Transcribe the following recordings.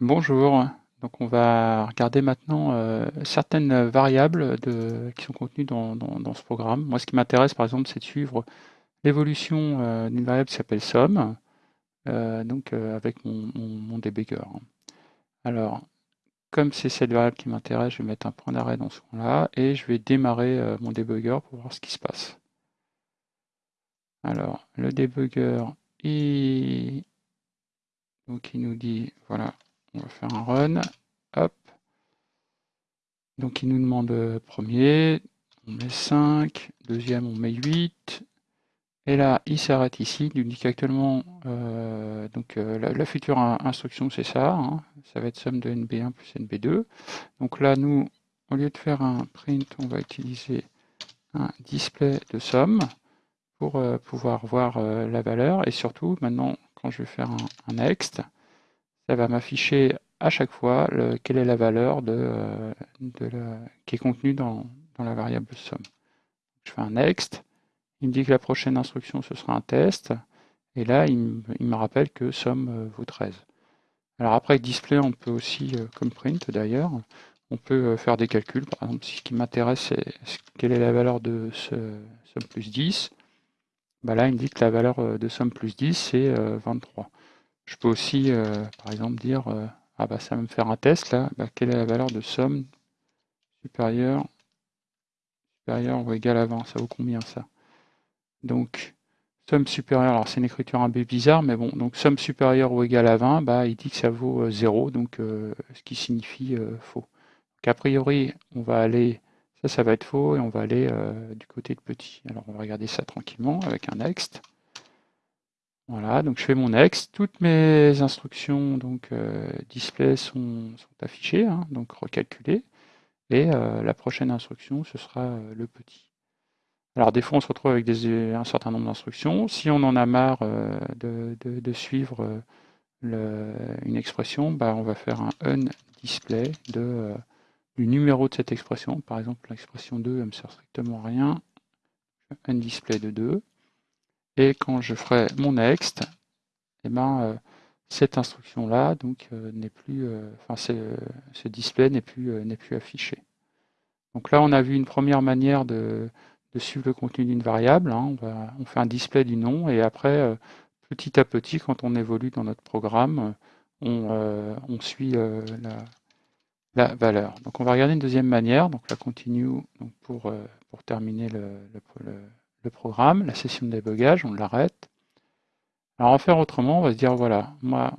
Bonjour, donc on va regarder maintenant euh, certaines variables qui sont contenues dans, ce programme. Moi, ce qui m'intéresse, par exemple, c'est de suivre l'évolution euh, d'une variable qui s'appelle somme, euh, donc avec mon, mon-. Alors, comme c'est cette variable qui m'intéresse, je vais mettre un point d'arrêt dans ce coin-là et je vais démarrer mon debugger pour voir ce qui se passe. Alors, le debugger, il, donc il nous dit, voilà, on va faire un run, hop. Donc il nous demande euh, premier, on met 5, deuxième on met 8, et là il s'arrête ici, il nous dit qu'actuellement, euh, euh, la, future in- instruction c'est ça, hein, ça va être somme de NB1 plus NB2. Donc là nous, au lieu de faire un print, on va utiliser un display de somme pour pouvoir voir la valeur, et surtout maintenant quand je vais faire un next, ça va m'afficher à chaque fois le- quelle est la valeur de, euh, de la- qui est contenue dans, dans la variable somme. Je fais un next, il me dit que la prochaine instruction ce sera un test, et là il me, il me rappelle que somme euh, vaut 13. Alors après display on peut aussi, euh, comme print d'ailleurs, on peut faire des calculs, par exemple si ce qui m'intéresse c'est quelle est la valeur de ce, somme plus 10, bah là il me dit que la valeur de somme plus 10 c'est euh, 23. Je peux aussi, euh, par exemple, dire euh, ah bah ça va me faire un test là, bah, quelle est la valeur de somme supérieure, ou égale à 20, ça vaut combien ça? Donc somme supérieure, alors c'est une écriture un peu bizarre, mais bon, donc somme supérieure ou égale à 20, bah il dit que ça vaut euh, 0, donc euh, ce qui signifie faux. Donc a priori, on va aller, ça ça va être faux, et on va aller du côté de petit. Alors on va regarder ça tranquillement avec un next. Voilà, donc je fais mon next. Toutes mes instructions donc euh, display sont, affichées, hein, donc recalculées. Et euh, la prochaine instruction, ce sera euh, le petit. Alors des fois, on se retrouve avec un certain nombre d'instructions. Si on en a marre de, suivre une expression, bah, on va faire un unDisplay de, du numéro de cette expression. Par exemple, l'expression 2, elle me sert strictement à rien. UnDisplay de 2. Et quand je ferai mon next, eh ben, euh, cette instruction-là donc euh, n'est plus, euh, enfin ce, display n'est plus, plus affiché. Donc là, on a vu une première manière de, suivre le contenu d'une variable. hein. On, fait un display du nom et après, petit à petit, quand on évolue dans notre programme, on, suit la, valeur. Donc on va regarder une deuxième manière, donc la continue pour, pour terminer le- programme, la session de débogage, on l'arrête. Alors, en faire autrement, on va se dire, voilà, moi,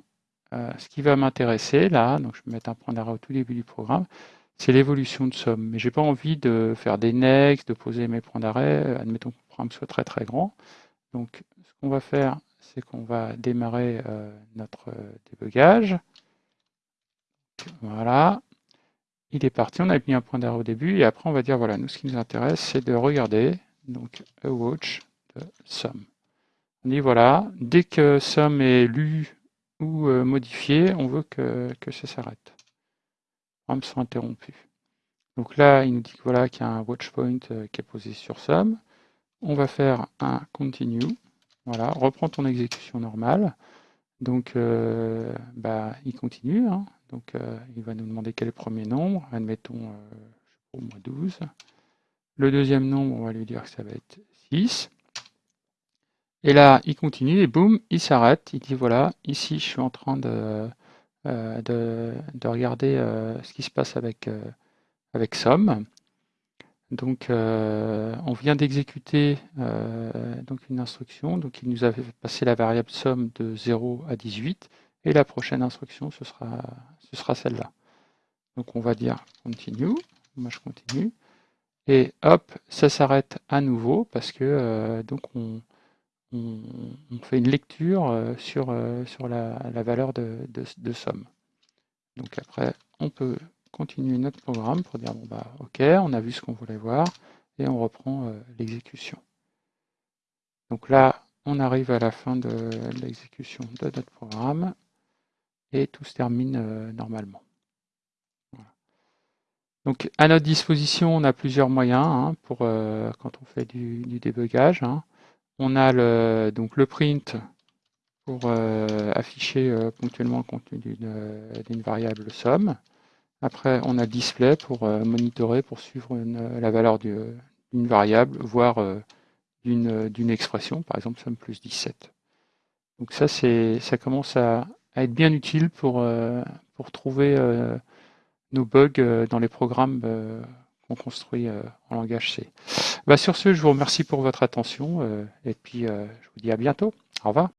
euh, ce qui va m'intéresser là, donc je vais mettre un point d'arrêt au tout début du programme, c'est l'évolution de somme. Mais j'ai pas envie de faire des next, de poser mes points d'arrêt, euh, admettons que le programme soit très très grand. Donc, ce qu'on va faire, c'est qu'on va démarrer euh, notre débugage. Voilà, il est parti, on a mis un point d'arrêt au début, et après on va dire, voilà, nous ce qui nous intéresse, c'est de regarder, donc, a watch de somme. On dit voilà, dès que somme est lu ou euh, modifié, on veut que, que ça s'arrête. Soit interrompu. Donc là, il nous dit voilà qu'il y a un watch point euh, qui est posé sur somme. On va faire un continue. Voilà, reprends ton exécution normale. Donc, euh, bah, il continue. hein. Donc, il va nous demander quel est le premier nombre. Admettons, au moins 12. Le deuxième nombre, on va lui dire que ça va être 6. Et là, il continue et boum, il s'arrête. Il dit voilà, ici, je suis en train de, euh, de, de regarder euh, ce qui se passe avec, euh, avec somme. Donc, euh, on vient d'exécuter donc une instruction. Donc, il nous avait passé la variable somme de 0 à 18. Et la prochaine instruction, ce sera, ce sera celle-là. Donc, on va dire continue. Moi, je continue. Et hop, ça s'arrête à nouveau parce que euh, donc on, fait une lecture euh, sur, euh, sur la, la valeur de, de- somme. Donc après, on peut continuer notre programme pour dire, bon bah ok, on a vu ce qu'on voulait voir, et on reprend l'exécution. Donc là, on arrive à la fin de l'exécution de notre programme, et tout se termine normalement. Donc à notre disposition, on a plusieurs moyens hein, pour euh, quand on fait du, du débugage. hein. On a le, donc le print pour afficher ponctuellement le contenu d'une variable somme. Après, on a display pour monitorer, pour suivre la valeur d'une variable, voire d'une expression, par exemple somme plus 17. Donc ça, ça commence à, être bien utile pour, pour trouver nos bugs dans les programmes qu'on construit en langage C. Bah, sur ce, je vous remercie pour votre attention et puis je vous dis à bientôt. Au revoir.